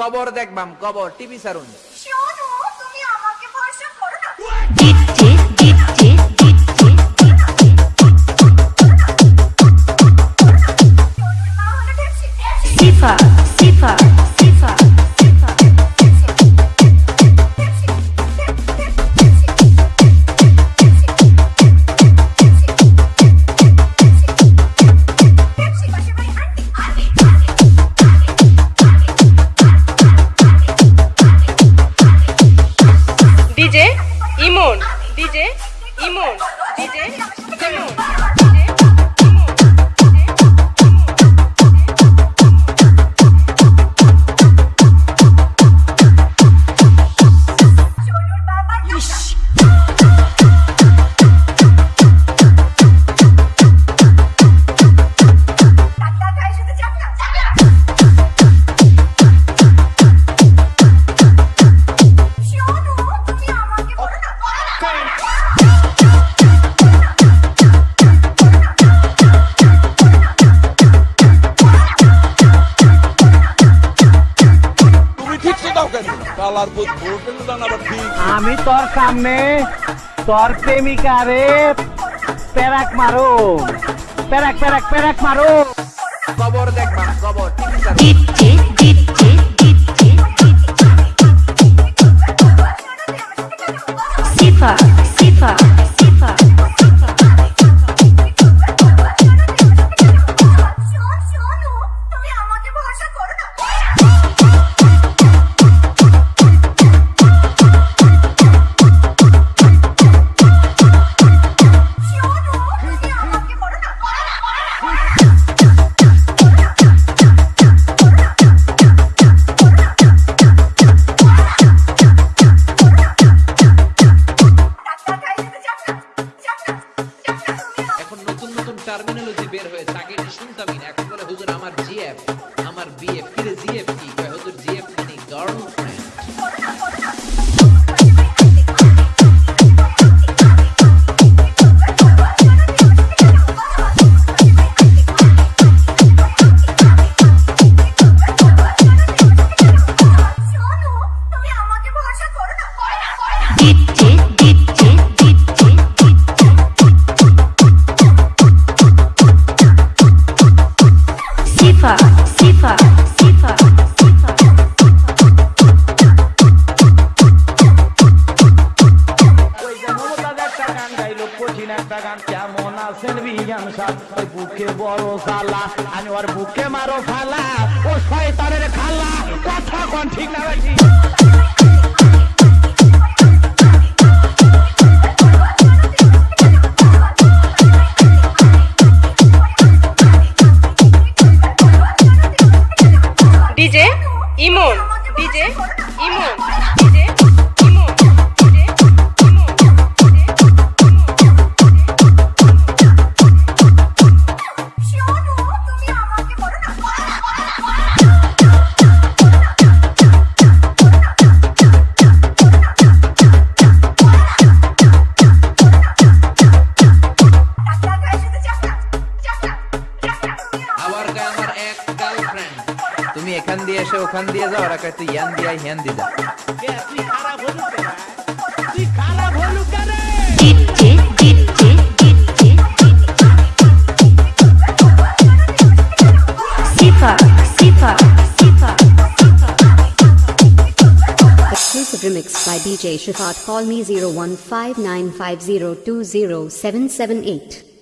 কবর দেখবাম কবর টিভি সারুন। তুমি আমাকে ভরসা করো না। বুধ ভোটেল ঠিক আমি তোর সামনে তোর প্রেমিকারে প্যারাক মারো। প্যারাক প্যারাক প্যারাক মারো। কবর দেখবা ডিজে সিফা সিফা আমার জিএফ আমার বিএফ গান গাইলো, কঠিন একটা গান। কেমন আছেন বিজ্ঞান সাহেব ওই বুকে বড় জ্বালা, আমি ওর বুকে মারো ফালা ও শয়তানের খালা, কথা কোন ঠিক না ভাই ডিজে ইমন। এখান দিয়ে এসে ওখান দিয়ে যাও ওরা কয় তুই ইয়ান দিয়া হ্যান দি যা তুই খারাপ হলু কেন তুই খারাপ হলু কেন ডিজে ডিজে ডিজে সিফা সিফা সিফা Exclusive remix by DJ Shafat. Call me 015950207778.